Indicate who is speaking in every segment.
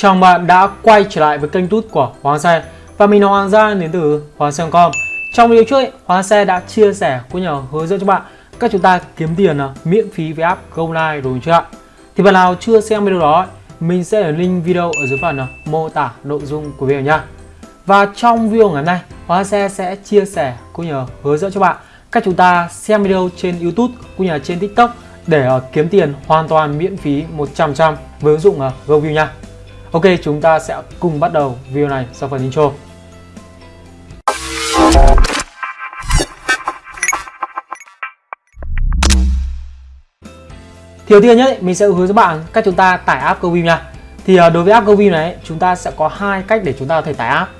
Speaker 1: Chào bạn đã quay trở lại với kênh tút của Hoàng Xe. Và mình là Hoàng Gia đến từ Hoàng Xe.com Trong video trước, Hoàng Xe đã chia sẻ cũng như hướng dẫn cho bạn cách chúng ta kiếm tiền à, miễn phí với app GoLive rồi chưa ạ? Thì bạn nào chưa xem video đó, mình sẽ để link video ở dưới phần à, mô tả nội dung của video nha. Và trong video ngày hôm nay, Hoàng Xe sẽ chia sẻ cũng như hướng dẫn cho bạn cách chúng ta xem video trên YouTube cũng như là trên TikTok để à, kiếm tiền hoàn toàn miễn phí 100% với ứng dụng GoView nha. Ok, chúng ta sẽ cùng bắt đầu video này sau phần intro. Thì đầu tiên nhất mình sẽ hướng dẫn bạn cách chúng ta tải app GoView nha. Thì ờ, đối với app GoView này chúng ta sẽ có hai cách để chúng ta có thể tải app.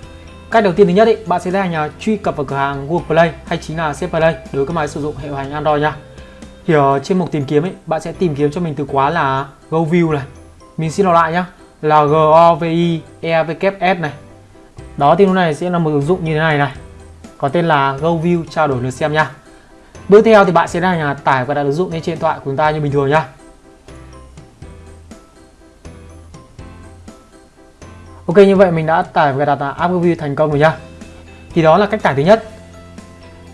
Speaker 1: Cách đầu tiên thứ nhất ý, bạn sẽ tiến hành ờ, truy cập vào cửa hàng Google Play hay chính là Safe Play đối với các máy sử dụng hệ điều hành Android nha. Thì ở trên mục tìm kiếm ý, bạn sẽ tìm kiếm cho mình từ khóa là GoView này. Mình xin lặp lại nhá là GOVI EVKS này. Đó thì lúc này sẽ là một ứng dụng như thế này này. Có tên là GoView trao đổi lượt xem nha. Bước theo thì bạn sẽ là tải và đặt ứng dụng lên trên điện thoại của chúng ta như bình thường nha. Ok như vậy mình đã tải và đặt app GoView thành công rồi nha. Thì đó là cách tải thứ nhất.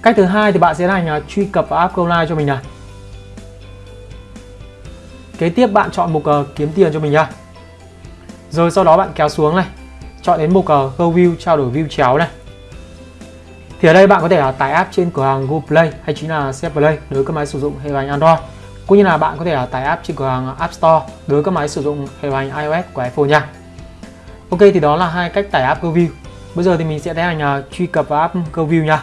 Speaker 1: Cách thứ hai thì bạn sẽ là truy cập vào app GoLive cho mình này. Kế tiếp bạn chọn mục uh, kiếm tiền cho mình nha rồi sau đó bạn kéo xuống này chọn đến mục ờ, Go View trao đổi view chéo này. Thì ở đây bạn có thể là tải app trên cửa hàng Google Play hay chính là CF Play đối với các máy sử dụng hệ điều hành Android. Cũng như là bạn có thể là tải app trên cửa hàng App Store đối với các máy sử dụng hệ điều hành iOS của iPhone nha. Ok thì đó là hai cách tải app Go View. Bây giờ thì mình sẽ tiến hành uh, truy cập vào app Go View nha.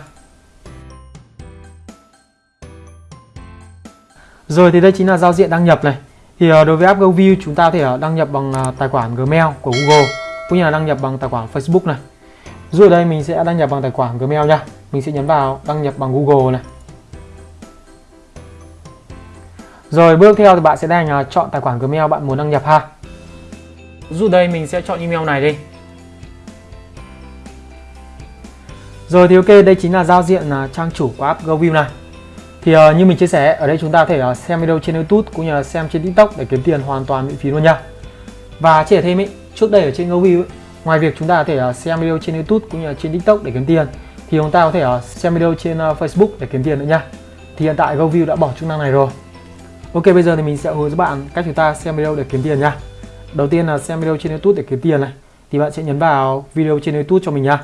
Speaker 1: Rồi thì đây chính là giao diện đăng nhập này thì ờ, đối với app GoView chúng ta có thể ờ, đăng nhập bằng ờ, tài khoản Gmail của Google cũng như là đăng nhập bằng tài khoản Facebook này. Rồi ở đây mình sẽ đăng nhập bằng tài khoản Gmail nha. Mình sẽ nhấn vào đăng nhập bằng Google này. Rồi bước theo thì bạn sẽ đành chọn tài khoản Gmail bạn muốn đăng nhập ha. Dù đây mình sẽ chọn email này đi. Rồi thì ok, đây chính là giao diện trang chủ của app GoView này. Thì uh, như mình chia sẻ, ở đây chúng ta có thể uh, xem video trên YouTube cũng như là xem trên TikTok để kiếm tiền hoàn toàn miễn phí luôn nha. Và chia sẻ thêm ý, trước đây ở trên GoView ngoài việc chúng ta có thể uh, xem video trên YouTube cũng như là trên TikTok để kiếm tiền thì chúng ta có thể uh, xem video trên uh, Facebook để kiếm tiền nữa nha. Thì hiện tại GoView đã bỏ chức năng này rồi. Ok, bây giờ thì mình sẽ hướng dẫn bạn cách chúng ta xem video để kiếm tiền nha. Đầu tiên là xem video trên YouTube để kiếm tiền này. Thì bạn sẽ nhấn vào video trên YouTube cho mình nha.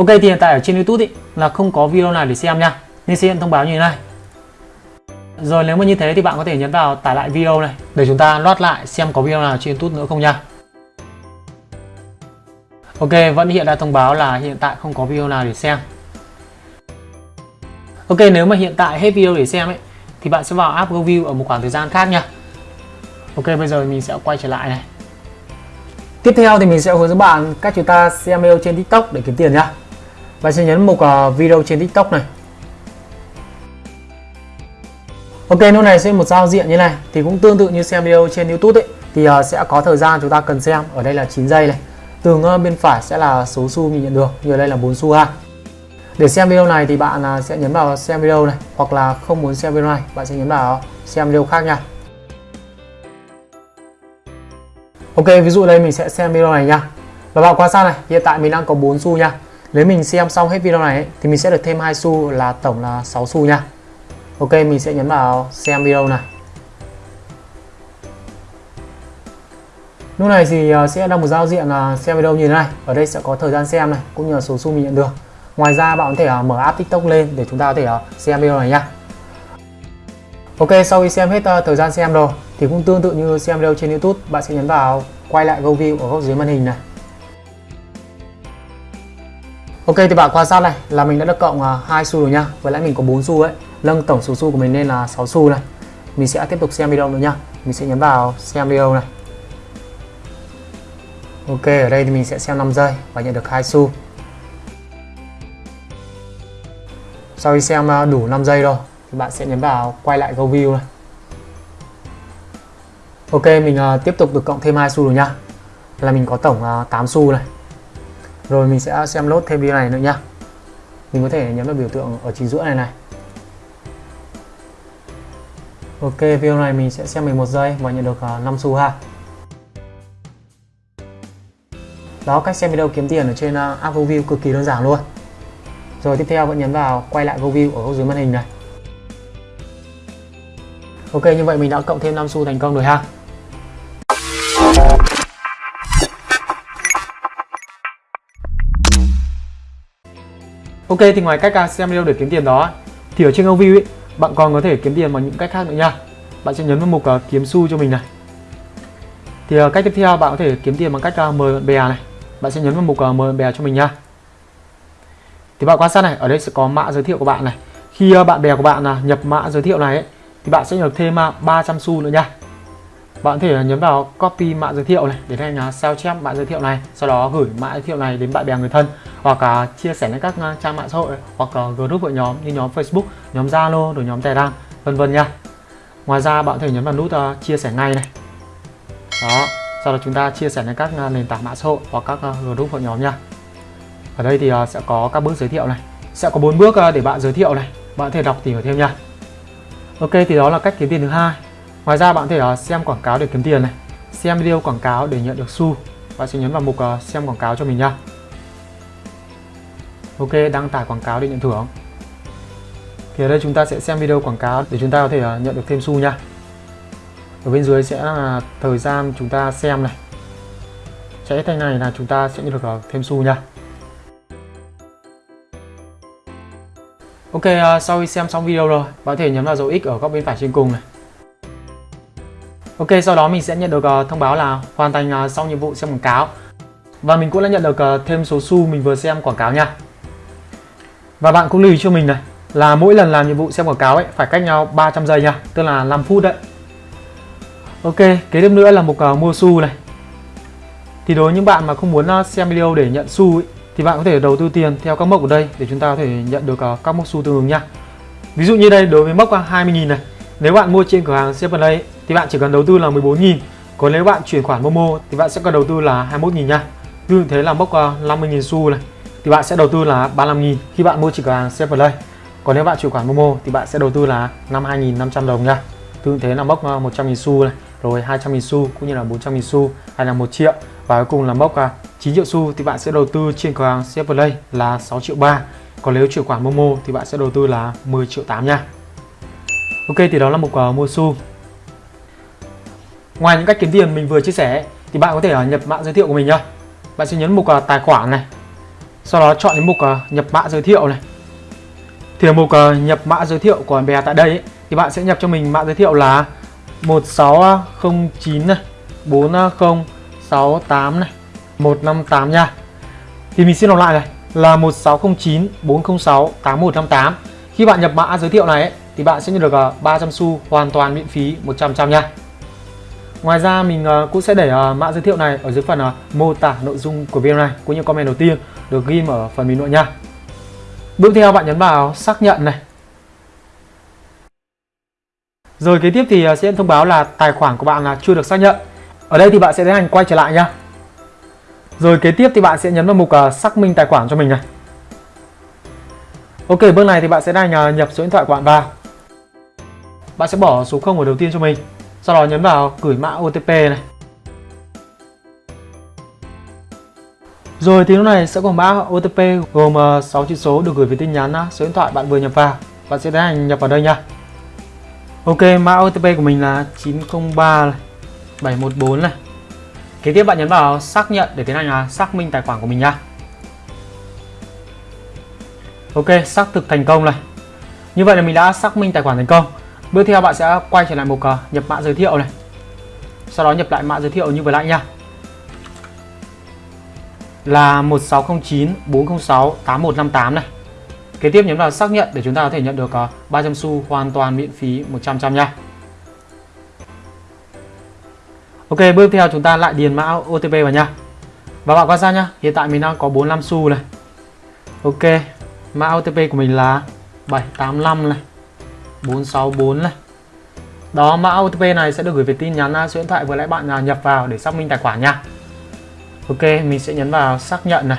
Speaker 1: Ok thì hiện tại ở trên YouTube ý, là không có video nào để xem nha. Nên sẽ hiện thông báo như thế này. Rồi nếu mà như thế thì bạn có thể nhấn vào tải lại video này Để chúng ta loát lại xem có video nào trên YouTube nữa không nha. Ok vẫn hiện ra thông báo là hiện tại không có video nào để xem. Ok nếu mà hiện tại hết video để xem ấy Thì bạn sẽ vào app GoView ở một khoảng thời gian khác nha. Ok bây giờ mình sẽ quay trở lại này. Tiếp theo thì mình sẽ hướng dẫn bạn cách chúng ta xem video trên TikTok để kiếm tiền nhá. Bạn sẽ nhấn mục à, video trên TikTok này. Ok, lúc này sẽ một giao diện như này thì cũng tương tự như xem video trên YouTube ấy thì à, sẽ có thời gian chúng ta cần xem. Ở đây là 9 giây này. Tường à, bên phải sẽ là số xu mình nhận được, như ở đây là 4 xu ha. Để xem video này thì bạn sẽ nhấn vào xem video này hoặc là không muốn xem video này, bạn sẽ nhấn vào xem video khác nha. Ok ví dụ đây mình sẽ xem video này nha Và bạn quan sát này hiện tại mình đang có 4 xu nha nếu mình xem xong hết video này ấy, thì mình sẽ được thêm 2 xu là tổng là 6 xu nha. Ok mình sẽ nhấn vào xem video này Lúc này thì ờ, sẽ là một giao diện là xem video như thế này. Ở đây sẽ có thời gian xem này cũng như là số xu mình nhận được. Ngoài ra bạn có thể ờ, mở app TikTok lên để chúng ta có thể ờ, xem video này nha. Ok sau khi xem hết thời gian xem rồi thì cũng tương tự như xem video trên YouTube bạn sẽ nhấn vào quay lại Go View ở góc dưới màn hình này. Ok, thì bạn quan sát này, là mình đã được cộng à, hai xu rồi nha. Với lại mình có 4 xu ấy. Nâng tổng số xu của mình lên là 6 xu này. Mình sẽ tiếp tục xem video nữa nha. Mình sẽ nhấn vào xem video này. Ok, ở đây thì mình sẽ xem 5 giây và nhận được hai xu. Sau khi xem à, đủ 5 giây rồi, thì bạn sẽ nhấn vào quay lại Go View này. Ok, mình à, tiếp tục được cộng thêm hai xu rồi nha. Là mình có tổng 8 xu này rồi mình sẽ xem lốt thêm video này nữa nhá. Mình có thể nhấn vào biểu tượng ở chính giữa này này. Ok, video này mình sẽ xem 11 giây và nhận được à, 5 xu ha. Đó, cách xem video kiếm tiền ở trên à, app GoView cực kỳ đơn giản luôn. Rồi tiếp theo vẫn nhấn vào quay lại GoView ở góc dưới màn hình này. Ok, như vậy mình đã cộng thêm 5 xu thành công rồi ha. Ok thì ngoài cách à, xem video để kiếm tiền đó thì ở trên GoView ấy bạn còn có thể kiếm tiền bằng những cách khác nữa nha. Bạn sẽ nhấn vào mục uh, kiếm xu cho mình này. Thì uh, cách tiếp theo bạn có thể kiếm tiền bằng cách uh, mời bạn bè này. Bạn sẽ nhấn vào mục uh, mời bạn bè cho mình nha. Thì bạn quan sát này ở đây sẽ có mã giới thiệu của bạn này. Khi uh, bạn bè của bạn uh, nhập mã giới thiệu này ấy, thì bạn sẽ được thêm uh, 300 xu nữa nha bạn có thể nhấn vào copy mã giới thiệu này để thành sao chép mã giới thiệu này, sau đó gửi mã giới thiệu này đến bạn bè người thân hoặc chia sẻ lên các à, trang mạng xã hội hoặc group hội nhóm như nhóm Facebook, nhóm Zalo rồi nhóm Telegram vân vân nha. Ngoài ra bạn có thể nhấn vào nút à, chia sẻ ngay này. Đó, sau đó chúng ta chia sẻ lên các à, nền tảng mạng xã hội hoặc các group hội nhóm nha. Ở đây thì sẽ có các bước giới thiệu này. Sẽ có bốn bước để bạn giới thiệu này. Bạn có thể đọc tìm hiểu thêm nha. Ok, thì đó là cách kiếm tiền thứ hai ngoài ra bạn có thể ờ, xem quảng cáo để kiếm tiền này xem video quảng cáo để nhận được xu. Bạn sẽ nhấn vào mục ờ, xem quảng cáo cho mình nha ok đăng tải quảng cáo để nhận thưởng. Thì ở đây chúng ta sẽ xem video quảng cáo để chúng ta có thể ờ, nhận được thêm xu nha. Ở bên dưới sẽ là thời gian chúng ta xem này. Chạy thành này là chúng ta sẽ nhận được thêm xu nha. Ok, sau khi xem xong video rồi, bạn có thể nhấn vào dấu X ở góc bên phải trên cùng này. Ok, sau đó mình sẽ nhận được ờ, thông báo là hoàn thành ờ, xong nhiệm vụ xem quảng cáo. Và mình cũng đã nhận được ờ, thêm số xu mình vừa xem quảng cáo nha. Và bạn cũng lưu ý cho mình này là mỗi lần làm nhiệm vụ xem quảng cáo ấy phải cách nhau 300 giây nha, tức là 5 phút đấy. Ok, kế tiếp nữa là mục uh, mua xu này. Thì đối với những bạn mà không muốn xem video để nhận xu ấy, thì bạn có thể đầu tư tiền theo các mốc ở đây để chúng ta có thể nhận được uh, các mốc xu tương ứng nha. Ví dụ như đây đối với mốc 20.000 này, nếu bạn mua trên cửa hàng Seven thì bạn chỉ cần đầu tư là 14.000. Còn nếu bạn chuyển khoản Momo thì bạn sẽ cần đầu tư là 21.000 nha. Như thế là mốc ờ, 50.000 xu này thì bạn sẽ đầu tư là 35.000 khi bạn mua trên cửa hàng Seven Còn nếu bạn chuyển khoản Momo thì bạn sẽ đầu tư là 52.500 đồng nha. Tương thế là mốc ờ, 100.000 xu này, rồi 200.000 xu cũng như là 400.000 xu hay là 1 triệu và cuối cùng là mốc ờ, 9 triệu xu thì bạn sẽ đầu tư trên cửa hàng Play là 6 triệu 3 còn nếu chuyển khoản Momo thì bạn sẽ đầu tư là 10 triệu 8 nha Ok thì đó là một uh, mua xu Ngoài những cách kiếm tiền mình vừa chia sẻ thì bạn có thể à, nhập mã giới thiệu của mình nhá. Bạn sẽ nhấn mục à, tài khoản này Sau đó chọn đến mục à, nhập mã giới thiệu này. Thì ở mục nhập mã giới thiệu của bè tại đây ấy, thì bạn sẽ nhập cho mình mã giới thiệu là 1609 này 4068 này 158 nha. Thì mình xin đọc lại này là 1609 406 8158 Khi bạn nhập mã giới thiệu này ấy, thì bạn sẽ nhận được 300 xu hoàn toàn miễn phí 100% nha. Ngoài ra mình ờ, cũng sẽ để ờ, mã giới thiệu này ở dưới phần ờ, mô tả nội dung của video này cũng như comment đầu tiên được ghi ở phần bình luận nha Bước theo bạn nhấn vào xác nhận này Rồi kế tiếp thì sẽ thông báo là tài khoản của bạn là chưa được xác nhận Ở đây thì bạn sẽ tiến hành quay trở lại nha rồi kế tiếp thì bạn sẽ nhấn vào mục xác minh tài khoản cho mình này. Ok, bước này thì bạn sẽ đang nhập số điện thoại của bạn vào. Bạn sẽ bỏ số 0 ở đầu tiên cho mình. Sau đó nhấn vào gửi mã OTP này. Rồi thì lúc này sẽ có mã OTP gồm ờ, 6 chữ số được gửi về tin nhắn ờ, số điện thoại bạn vừa nhập vào. Bạn sẽ tiến hành nhập vào đây nha. Ok, mã OTP của mình là 903 này, 714 này. Kế tiếp bạn nhấn vào xác nhận để tiến hành ờ, xác minh tài khoản của mình nha. Ok, xác thực thành công này. Như vậy là mình đã xác minh tài khoản thành công. Bước theo bạn sẽ quay trở lại mục uh, nhập mã giới thiệu này. Sau đó nhập lại mã giới thiệu như vừa nãy nha. Là 1609 406 8158 này. Kế tiếp nhấn vào xác nhận để chúng ta có thể nhận được ờ, uh, 300 xu hoàn toàn miễn phí 100 trăm nha. Ok, bước theo chúng ta lại điền mã OTP vào nha. Và bạn quan sát nhá, hiện tại mình đang có 45 xu này. Ok, mã OTP của mình là 785 này, 464 này. Đó, mã OTP này sẽ được gửi về tin nhắn à, số điện thoại vừa nãy bạn à, nhập vào để xác minh tài khoản nha. Ok, mình sẽ nhấn vào xác nhận này.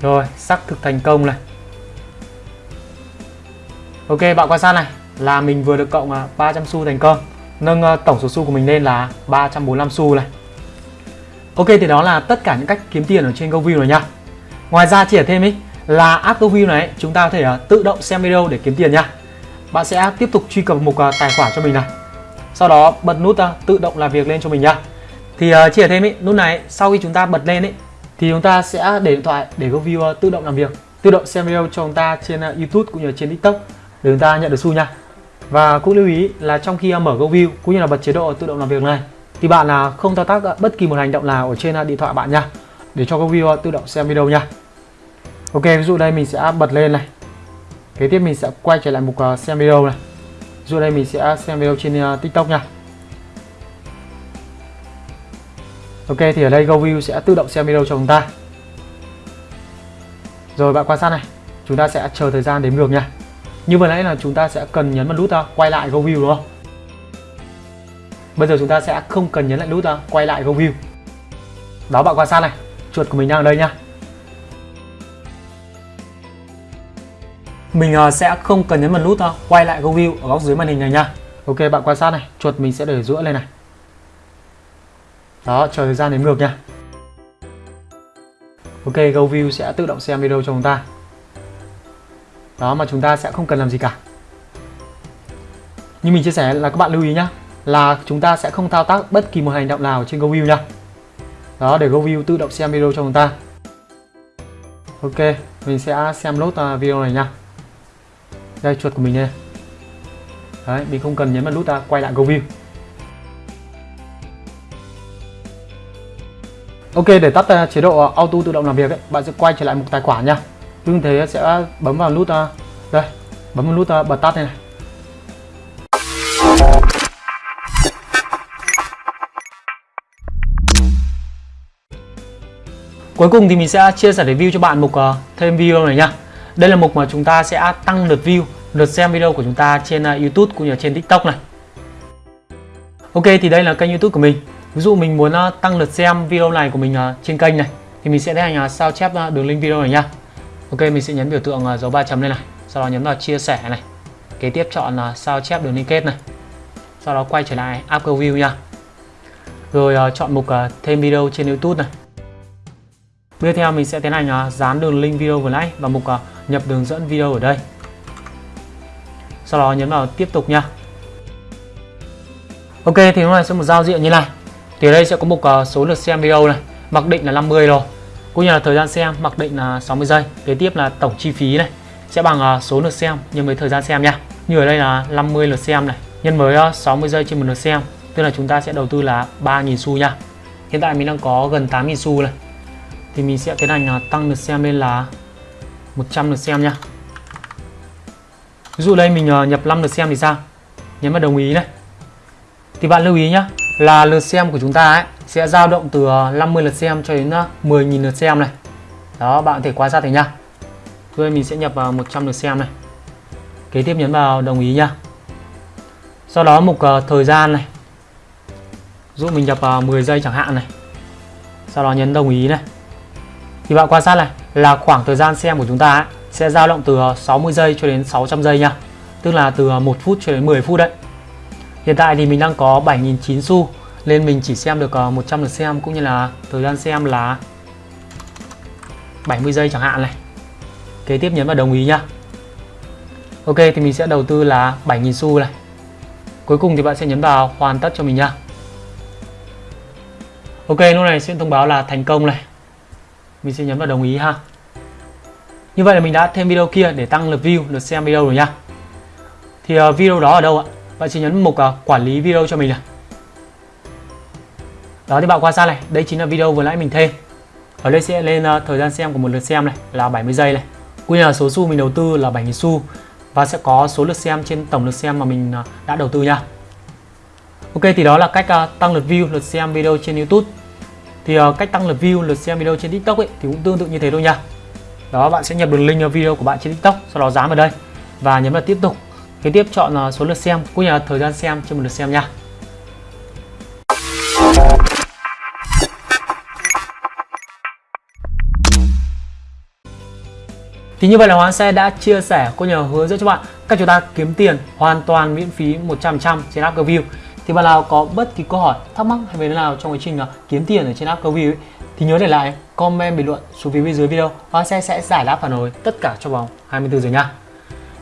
Speaker 1: Rồi, xác thực thành công này. Ok, bạn quan sát này là mình vừa được cộng à, 300 xu thành công nâng ờ, tổng số xu của mình lên là 345 xu này Ok thì đó là tất cả những cách kiếm tiền ở trên GoView rồi nha. Ngoài ra chỉ thêm ý là app này chúng ta có thể uh, tự động xem video để kiếm tiền nha. Bạn sẽ tiếp tục truy cập mục uh, à, tài khoản cho mình này. Sau đó bật nút uh, tự động làm việc lên cho mình nha. Thì uh, chỉ thêm ý nút này sau khi chúng ta bật lên ý thì chúng ta sẽ để điện thoại để GoView uh, tự động làm việc, tự động xem video cho chúng ta trên uh, YouTube cũng như trên TikTok để chúng ta nhận được xu nha. Và cũng lưu ý là trong khi mở GoView cũng như là bật chế độ tự động làm việc này thì bạn là không thao tác bất kỳ một hành động nào ở trên điện thoại bạn nha để cho GoView tự động xem video nha. Ok, ví dụ đây mình sẽ bật lên này. Kế tiếp mình sẽ quay trở lại mục à, xem video này. Ví dụ đây mình sẽ xem video trên à, TikTok nha. Ok thì ở đây GoView sẽ tự động xem video cho chúng ta. Rồi bạn quan sát này, chúng ta sẽ chờ thời gian đếm ngược nha. Như vừa nãy là chúng ta sẽ cần nhấn vào nút à, quay lại GoView đúng không? Bây giờ chúng ta sẽ không cần nhấn lại nút quay lại GoView. Đó bạn quan sát này, chuột của mình đang ở đây nha. Mình à, sẽ không cần nhấn vào nút à, quay lại GoView ở góc dưới màn hình này nha. Ok bạn quan sát này, chuột mình sẽ để giữa lên này. Đó, chờ thời gian đếm ngược nha. Ok, GoView sẽ tự động xem video cho chúng ta. Đó mà chúng ta sẽ không cần làm gì cả. Như mình chia sẻ là các bạn lưu ý nhá, là chúng ta sẽ không thao tác bất kỳ một hành động nào trên GoView nha. Đó, để GoView tự động xem video cho chúng ta. Ok, mình sẽ xem nốt à, video này nha. Đây chuột của mình đây. Đấy, mình không cần nhấn vào nút ta quay lại GoView. Ok để tắt uh, chế độ à, auto tự động làm việc ấy, bạn sẽ quay trở lại một tài khoản nha. tương thế sẽ bấm vào nút uh, đây, bấm vào nút uh, bật tắt này, này. Cuối cùng thì mình sẽ chia sẻ review cho bạn mục uh, thêm video này nha. Đây là mục mà chúng ta sẽ tăng lượt view, lượt xem video của chúng ta trên à, YouTube cũng như trên TikTok này. Ok thì đây là kênh YouTube của mình. Ví dụ mình muốn à, tăng lượt xem video này của mình à, trên kênh này thì mình sẽ tiến hành sao chép đường link video này nha. Ok mình sẽ nhấn biểu tượng dấu ba chấm lên này, sau đó nhấn vào chia sẻ này. Kế tiếp chọn là sao chép đường link kết này. Sau đó quay trở lại app view nha. Rồi chọn mục thêm video trên YouTube này. Tiếp theo mình sẽ tiến hành à, dán đường link video vừa nãy và mục à, nhập đường dẫn video ở đây. Sau đó nhấn vào tiếp tục nha. Ok thì lúc này sẽ một giao diện như này. Thì ở đây sẽ có mục à, số lượt xem video này, mặc định là 50 rồi. Cũng như là thời gian xem mặc định là 60 giây. Kế tiếp là tổng chi phí này sẽ bằng số lượt xem nhân với thời gian xem nha. Như ở đây là 50 lượt xem này, nhân với 60 giây trên một lượt xem, tức là chúng ta sẽ đầu tư là 3.000 xu nha. Hiện tại mình đang có gần 8.000 xu này. Thì mình sẽ tiến hành là tăng lượt xem lên là 100 lượt xem nha. Ví dụ đây mình ờ, nhập 5 lượt xem thì sao? Nhấn vào đồng ý này. Thì bạn lưu ý nhá, là lượt xem của chúng ta ấy sẽ dao động từ ờ, 50 lượt xem cho đến ờ, 10.000 lượt xem này. Đó, bạn có thể quan sát thấy nhá Rồi mình sẽ nhập vào 100 lượt xem này. Kế tiếp nhấn vào đồng ý nhá Sau đó mục uh, thời gian này. Dụ mình nhập vào 10 giây chẳng hạn này. Sau đó nhấn đồng ý này. Thì bạn quan sát này là khoảng thời gian xem của chúng ta ấy, sẽ dao động từ ờ, 60 giây cho đến 600 giây nha. Tức là từ ờ, 1 phút cho đến 10 phút đấy. Hiện tại thì mình đang có 7.009 xu nên mình chỉ xem được ờ, 100 lượt xem cũng như là thời gian xem là 70 giây chẳng hạn này. Kế tiếp nhấn vào đồng ý nha. Ok thì mình sẽ đầu tư là 7.000 xu này. Cuối cùng thì bạn sẽ nhấn vào hoàn tất cho mình nha. Ok lúc này sẽ thông báo là thành công này. Mình sẽ nhấn vào đồng ý ha. Như vậy là mình đã thêm video kia để tăng lượt view, lượt xem video rồi nha. Thì uh, video đó ở đâu ạ? Bạn chỉ nhấn mục uh, quản lý video cho mình này. Đó thì bạn quan sát này, đây chính là video vừa nãy mình thêm. Ở đây sẽ lên uh, thời gian xem của một lượt xem này là 70 giây này. quy là số xu mình đầu tư là 7.000 xu và sẽ có số lượt xem trên tổng lượt xem mà mình uh, đã đầu tư nha. Ok thì đó là cách uh, tăng lượt view, lượt xem video trên YouTube. Thì uh, cách tăng lượt view, lượt xem video trên TikTok ấy thì cũng tương tự như thế thôi nha. Đó bạn sẽ nhập đường link video của bạn trên TikTok, sau đó dán vào đây và nhấn vào tiếp tục Kế tiếp chọn ờ, số lượt xem cũng như là thời gian xem trên một lượt xem nha. Thì như vậy là Hoàng Xe đã chia sẻ cũng như hướng dẫn cho bạn cách chúng ta kiếm tiền hoàn toàn miễn phí 100% trên app GoView. Thì bạn nào có bất kỳ câu hỏi thắc mắc hay về đề nào trong quá trình à, kiếm tiền ở trên app câu view ấy, thì nhớ để lại comment bình luận xuống phía bên dưới video Hoa Xe sẽ giải đáp phản hồi tất cả trong vòng 24 giờ nha.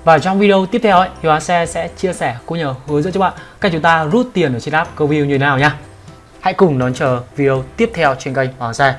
Speaker 1: Và trong video tiếp theo ấy, thì Hoa Xe sẽ chia sẻ cũng nhờ hướng dẫn cho bạn cách chúng ta rút tiền ở trên app câu view như thế nào nha. Hãy cùng đón chờ video tiếp theo trên kênh Hoàng Xe.